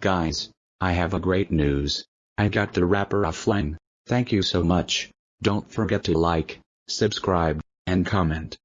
Guys, I have a great news. I got the rapper offline. Thank you so much. Don't forget to like, subscribe, and comment.